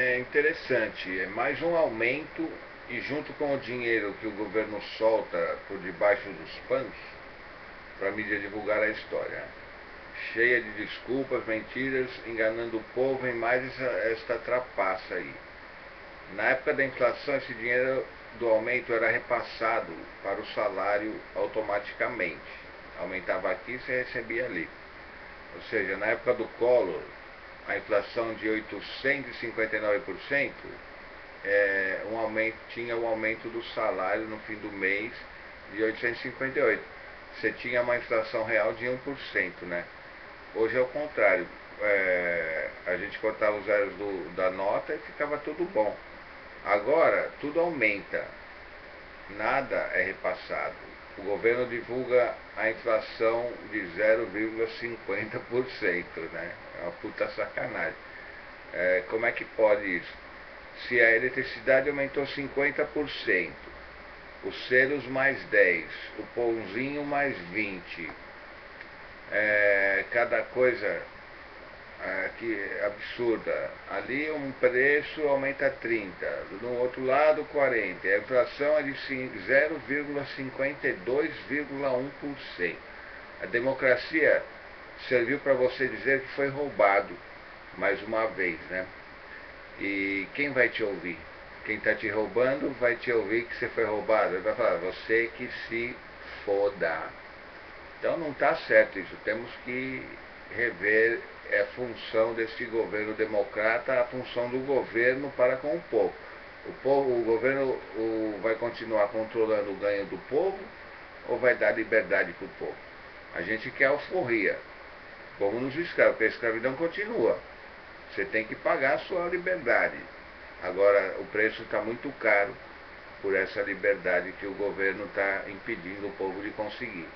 É interessante, é mais um aumento e junto com o dinheiro que o governo solta por debaixo dos panos para a mídia divulgar a história. Cheia de desculpas, mentiras, enganando o povo em mais essa, esta trapaça aí. Na época da inflação, esse dinheiro do aumento era repassado para o salário automaticamente. Aumentava aqui, você recebia ali. Ou seja, na época do Collor, a inflação de 859%, é, um aumento, tinha o um aumento do salário no fim do mês de 858. Você tinha uma inflação real de 1%, né? Hoje é o contrário. É, a gente cortava os zeros do, da nota e ficava tudo bom. Agora, tudo aumenta. Nada é repassado. O governo divulga a inflação de 0,50%, né? É uma puta sacanagem. É, como é que pode isso? Se a eletricidade aumentou 50%, os selos mais 10, o pãozinho mais 20, é, cada coisa é, que absurda. Ali um preço aumenta 30, no outro lado 40. A inflação é de 0,52,1%. A democracia serviu para você dizer que foi roubado, mais uma vez, né? E quem vai te ouvir? Quem está te roubando vai te ouvir que você foi roubado. Ele vai falar, você que se foda. Então não está certo isso. Temos que rever a função desse governo democrata, a função do governo para com o povo. O, povo, o governo o, vai continuar controlando o ganho do povo ou vai dar liberdade para o povo? A gente quer alforria, como nos escravos, porque a escravidão continua. Você tem que pagar a sua liberdade. Agora, o preço está muito caro por essa liberdade que o governo está impedindo o povo de conseguir.